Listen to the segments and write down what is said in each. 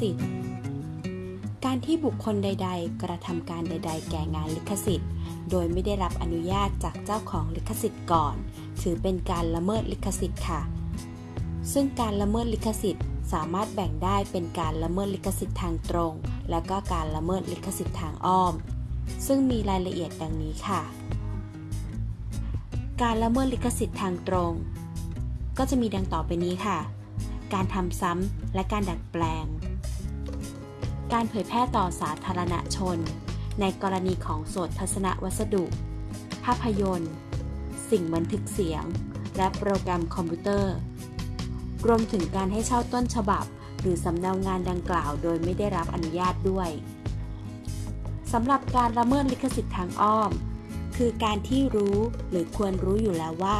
สิทธิ์ การที่บุคคลใด ๆ กระทำการใด ๆ แก่งานลิขสิทธิ์ โดยไม่ได้รับอนุญาตจากเจ้าของลิขสิทธิ์ก่อน ถือเป็นการละเมิดลิขสิทธิ์ค่ะ ซึ่งการละเมิดลิขสิทธิ์สามารถแบ่งได้เป็นการละเมิดลิขสิทธิ์ทางตรง และก็การละเมิดลิขสิทธิ์ทางอ้อม ซึ่งมีรายละเอียดดังนี้ค่ะ การละเมิดลิขสิทธิ์ทางตรง ก็จะมีดังต่อไปนี้ค่ะ การทำซ้ำและการดัดแปลง การเผยแพร่ต่อสาธารณชน ในกรณีของโสตทัศนวัสดุ ภาพยนตร์ สิ่งบันทึกเสียง และโปรแกรมคอมพิวเตอร์ รวมถึงการให้เช่าต้นฉบับ หรือสำเนางานดังกล่าวโดยไม่ได้รับอนุญาตด้วยสำหรับการละเมิดลิขสิทธิ์ทางอ้อม คือการที่รู้หรือควรรู้อยู่แล้วว่า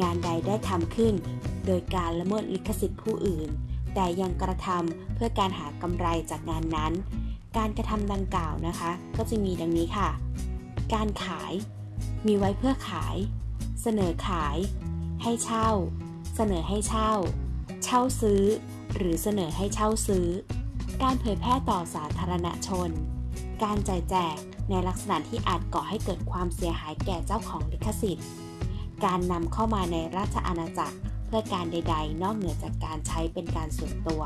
งานใดได้ทำขึ้น โดยการละเมิดลิขสิทธิ์ผู้อื่น แต่ยังกระทำเพื่อการหากำไรจากงานนั้น การกระทำดังกล่าวนะคะ ก็จะมีดังนี้ค่ะ การขาย มีไว้เพื่อขาย เสนอขาย ให้เช่า เสนอให้เช่า เช่าซื้อ หรือเสนอให้เช่าซื้อ การเผยแพร่ต่อสาธารณชน การจ่ายแจกในลักษณะที่อาจก่อให้เกิดความเสียหายแก่เจ้าของลิขสิทธิ์ การนำเข้ามาในราชอาณาจักร พื่อการใด ๆ นอกเหนือจากการใช้เป็นการส่วนตัว